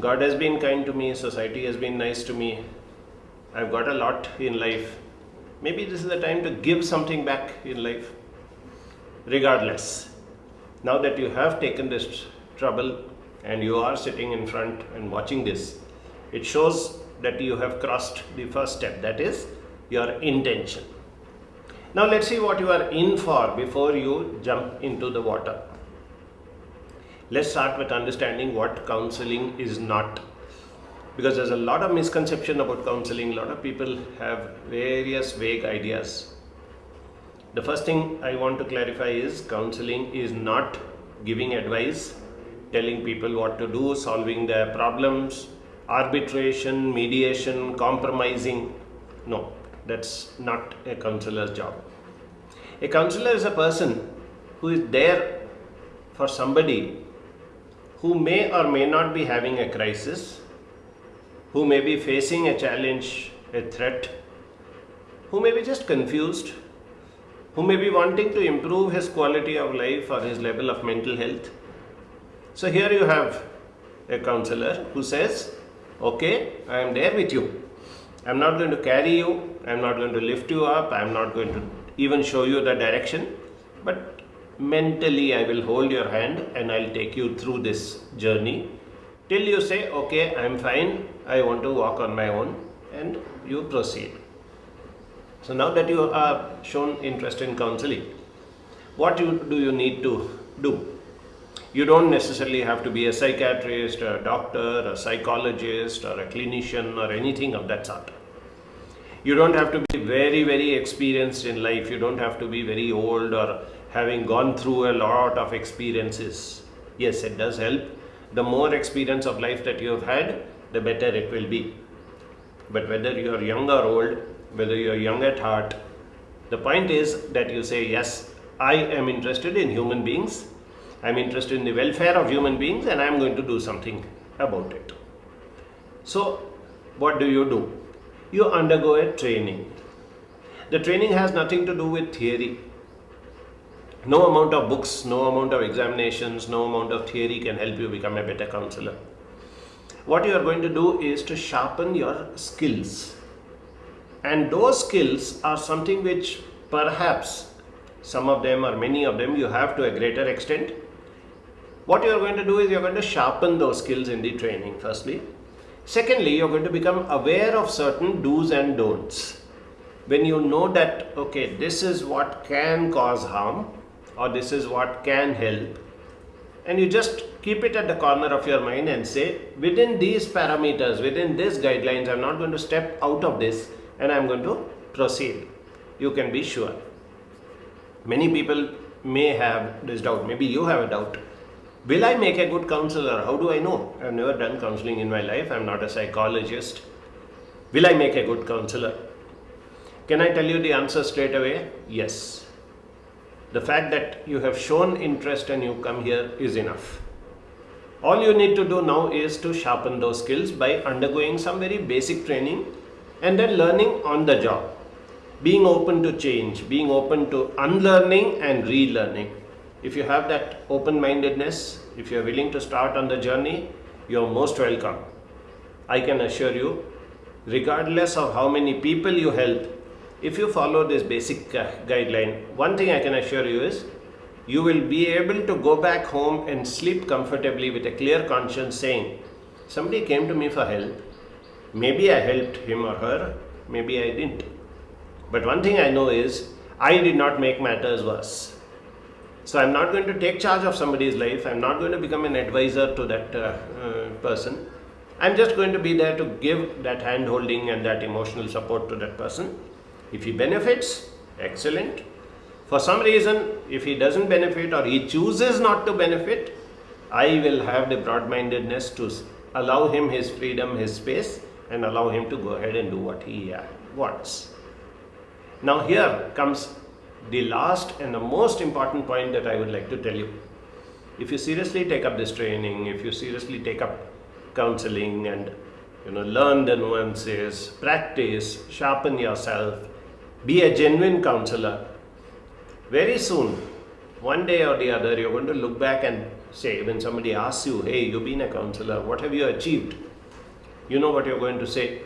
God has been kind to me, society has been nice to me, I've got a lot in life. Maybe this is the time to give something back in life. Regardless, now that you have taken this trouble and you are sitting in front and watching this, it shows that you have crossed the first step that is your intention. Now let's see what you are in for before you jump into the water. Let's start with understanding what counseling is not. Because there's a lot of misconception about counseling. A lot of people have various vague ideas. The first thing i want to clarify is counseling is not giving advice telling people what to do solving their problems arbitration mediation compromising. No that's not a counselor's job. A counselor is a person who is there for somebody who may or may not be having a crisis who may be facing a challenge, a threat, who may be just confused, who may be wanting to improve his quality of life or his level of mental health. So here you have a counselor who says, okay, I am there with you. I am not going to carry you, I am not going to lift you up, I am not going to even show you the direction, but mentally I will hold your hand and I'll take you through this journey. Till you say okay I'm fine. I want to walk on my own and you proceed. So now that you are shown interest in counseling what you, do you need to do? You don't necessarily have to be a psychiatrist a doctor a psychologist or a clinician or anything of that sort. You don't have to be very very experienced in life. You don't have to be very old or having gone through a lot of experiences yes it does help the more experience of life that you have had, the better it will be. But whether you are young or old, whether you are young at heart, the point is that you say, yes, I am interested in human beings, I am interested in the welfare of human beings and I am going to do something about it. So, what do you do? You undergo a training. The training has nothing to do with theory no amount of books, no amount of examinations, no amount of theory can help you become a better counselor. What you are going to do is to sharpen your skills. And those skills are something which perhaps some of them or many of them you have to a greater extent. What you are going to do is you are going to sharpen those skills in the training firstly. Secondly, you are going to become aware of certain do's and don'ts. When you know that, okay, this is what can cause harm, or this is what can help. And you just keep it at the corner of your mind and say within these parameters within these guidelines i'm not going to step out of this and i'm going to proceed. You can be sure. Many people may have this doubt. Maybe you have a doubt. Will i make a good counselor? How do i know? I've never done counseling in my life. I'm not a psychologist. Will i make a good counselor? Can i tell you the answer straight away? Yes the fact that you have shown interest and you come here is enough. All you need to do now is to sharpen those skills by undergoing some very basic training and then learning on the job. Being open to change, being open to unlearning and relearning. If you have that open-mindedness, if you are willing to start on the journey, you are most welcome. I can assure you, regardless of how many people you help, if you follow this basic uh, guideline, one thing I can assure you is you will be able to go back home and sleep comfortably with a clear conscience saying, somebody came to me for help, maybe I helped him or her, maybe I didn't. But one thing I know is I did not make matters worse. So I'm not going to take charge of somebody's life. I'm not going to become an advisor to that uh, uh, person. I'm just going to be there to give that hand holding and that emotional support to that person if he benefits, excellent. For some reason, if he doesn't benefit or he chooses not to benefit, I will have the broad-mindedness to allow him his freedom, his space and allow him to go ahead and do what he uh, wants. Now here comes the last and the most important point that I would like to tell you. If you seriously take up this training, if you seriously take up counseling and you know learn the nuances, practice, sharpen yourself, be a genuine counselor. Very soon, one day or the other, you're going to look back and say when somebody asks you, hey, you've been a counselor, what have you achieved? You know what you're going to say.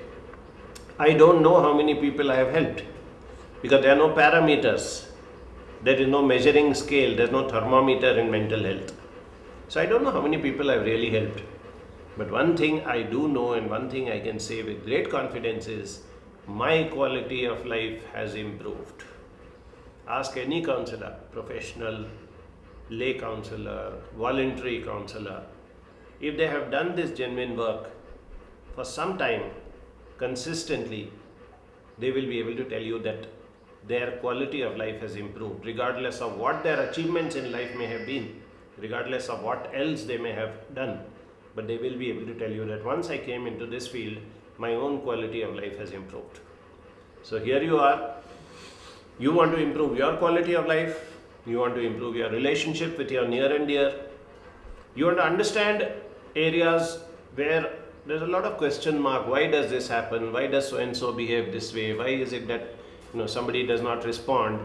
I don't know how many people I have helped because there are no parameters. There is no measuring scale, there's no thermometer in mental health. So I don't know how many people I've really helped. But one thing I do know and one thing I can say with great confidence is my quality of life has improved. Ask any counselor, professional, lay counselor, voluntary counselor, if they have done this genuine work for some time consistently, they will be able to tell you that their quality of life has improved, regardless of what their achievements in life may have been, regardless of what else they may have done. But they will be able to tell you that once I came into this field, my own quality of life has improved. So here you are, you want to improve your quality of life, you want to improve your relationship with your near and dear, you want to understand areas where there's a lot of question mark. Why does this happen? Why does so and so behave this way? Why is it that you know somebody does not respond?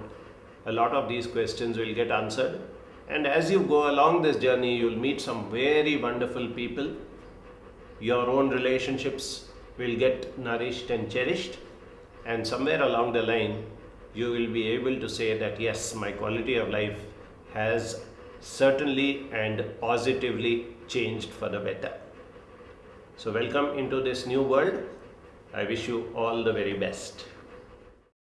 A lot of these questions will get answered. And as you go along this journey you'll meet some very wonderful people your own relationships will get nourished and cherished and somewhere along the line you will be able to say that yes my quality of life has certainly and positively changed for the better. So welcome into this new world. I wish you all the very best